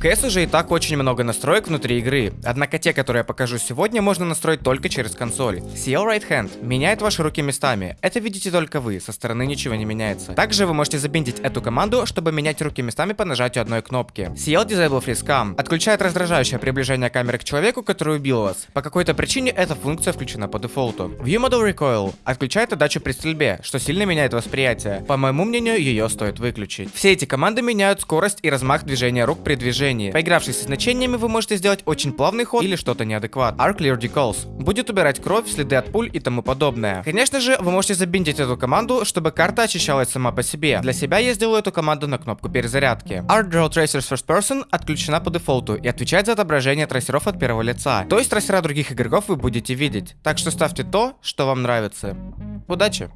В CS уже и так очень много настроек внутри игры, однако те, которые я покажу сегодня, можно настроить только через консоль. CL Right Hand меняет ваши руки местами, это видите только вы, со стороны ничего не меняется. Также вы можете забиндить эту команду, чтобы менять руки местами по нажатию одной кнопки. CL Disable Freeze Cam отключает раздражающее приближение камеры к человеку, который убил вас. По какой-то причине эта функция включена по дефолту. View Model Recoil отключает отдачу при стрельбе, что сильно меняет восприятие. По моему мнению, ее стоит выключить. Все эти команды меняют скорость и размах движения рук при движении. Поигравшись со значениями, вы можете сделать очень плавный ход или что-то неадекватное. Arc Clear Decals будет убирать кровь, следы от пуль и тому подобное. Конечно же, вы можете забиндить эту команду, чтобы карта очищалась сама по себе. Для себя я сделаю эту команду на кнопку перезарядки. Art Draw Tracers First Person отключена по дефолту и отвечает за отображение трассеров от первого лица. То есть трассера других игроков вы будете видеть. Так что ставьте то, что вам нравится. Удачи!